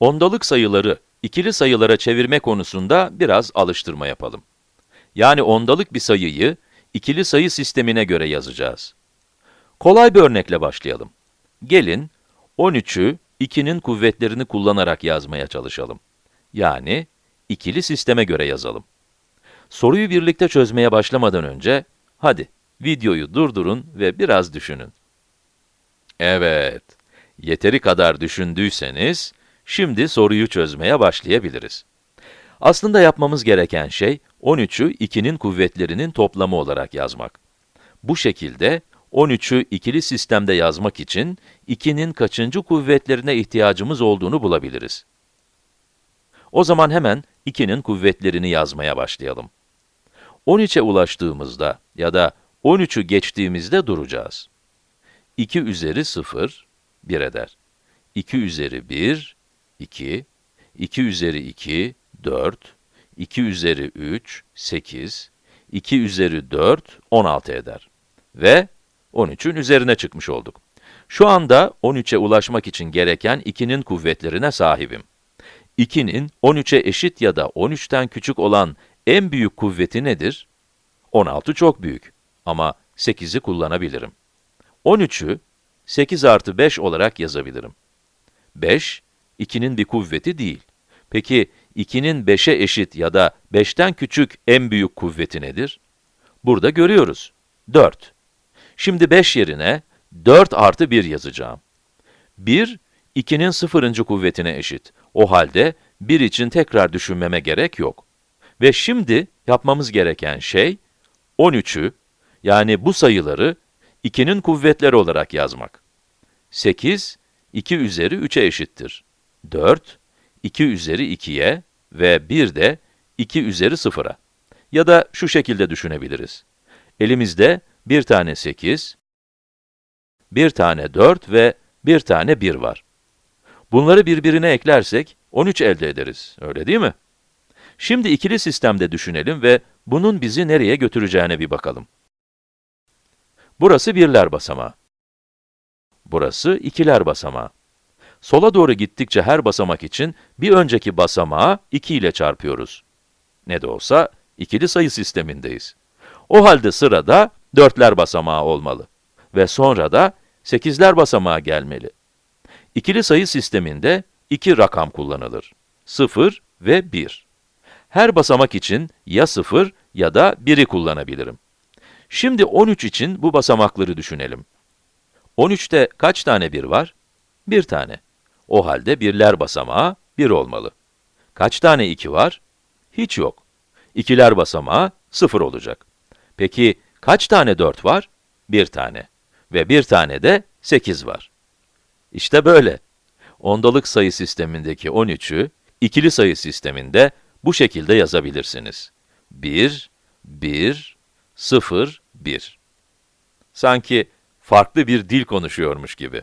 Ondalık sayıları ikili sayılara çevirme konusunda biraz alıştırma yapalım. Yani ondalık bir sayıyı ikili sayı sistemine göre yazacağız. Kolay bir örnekle başlayalım. Gelin 13'ü 2'nin kuvvetlerini kullanarak yazmaya çalışalım. Yani ikili sisteme göre yazalım. Soruyu birlikte çözmeye başlamadan önce, hadi videoyu durdurun ve biraz düşünün. Evet, yeteri kadar düşündüyseniz, şimdi soruyu çözmeye başlayabiliriz. Aslında yapmamız gereken şey, 13'ü 2'nin kuvvetlerinin toplamı olarak yazmak. Bu şekilde, 13'ü ikili sistemde yazmak için, 2'nin kaçıncı kuvvetlerine ihtiyacımız olduğunu bulabiliriz. O zaman hemen 2'nin kuvvetlerini yazmaya başlayalım. 13'e ulaştığımızda ya da 13'ü geçtiğimizde duracağız. 2 üzeri 0, 1 eder. 2 üzeri 1, 2, 2 üzeri 2, 4, 2 üzeri 3, 8, 2 üzeri 4, 16 eder. Ve 13'ün üzerine çıkmış olduk. Şu anda 13'e ulaşmak için gereken 2'nin kuvvetlerine sahibim. 2'nin 13'e eşit ya da 13'ten küçük olan en büyük kuvveti nedir? 16 çok büyük ama 8'i kullanabilirim. 13'ü 8 artı 5 olarak yazabilirim. 5, 2'nin bir kuvveti değil. Peki 2'nin 5'e eşit ya da 5'ten küçük en büyük kuvveti nedir? Burada görüyoruz, 4. Şimdi 5 yerine 4 artı 1 yazacağım. 1, 2'nin sıfırıncı kuvvetine eşit. O halde 1 için tekrar düşünmeme gerek yok. Ve şimdi yapmamız gereken şey, 13'ü, yani bu sayıları 2'nin kuvvetleri olarak yazmak. 8, 2 üzeri 3'e eşittir. 4, 2 üzeri 2'ye ve 1 de 2 üzeri 0'a. Ya da şu şekilde düşünebiliriz. Elimizde bir tane 8, bir tane 4 ve bir tane 1 var. Bunları birbirine eklersek 13 elde ederiz, öyle değil mi? Şimdi ikili sistemde düşünelim ve bunun bizi nereye götüreceğine bir bakalım. Burası birler basamağı. Burası ikiler basamağı. Sola doğru gittikçe her basamak için bir önceki basamağı 2 ile çarpıyoruz. Ne de olsa ikili sayı sistemindeyiz. O halde sırada dörtler basamağı olmalı. Ve sonra da sekizler basamağı gelmeli. İkili sayı sisteminde iki rakam kullanılır. 0 ve 1. Her basamak için ya 0 ya da 1'i kullanabilirim. Şimdi 13 için bu basamakları düşünelim. 13'te kaç tane 1 var? 1 tane. O halde birler basamağı 1 olmalı. Kaç tane 2 var? Hiç yok. İkiler basamağı 0 olacak. Peki kaç tane 4 var? 1 tane. Ve 1 tane de 8 var. İşte böyle. Ondalık sayı sistemindeki 13'ü, ikili sayı sisteminde bu şekilde yazabilirsiniz. 1, 1, 0, 1. Sanki farklı bir dil konuşuyormuş gibi.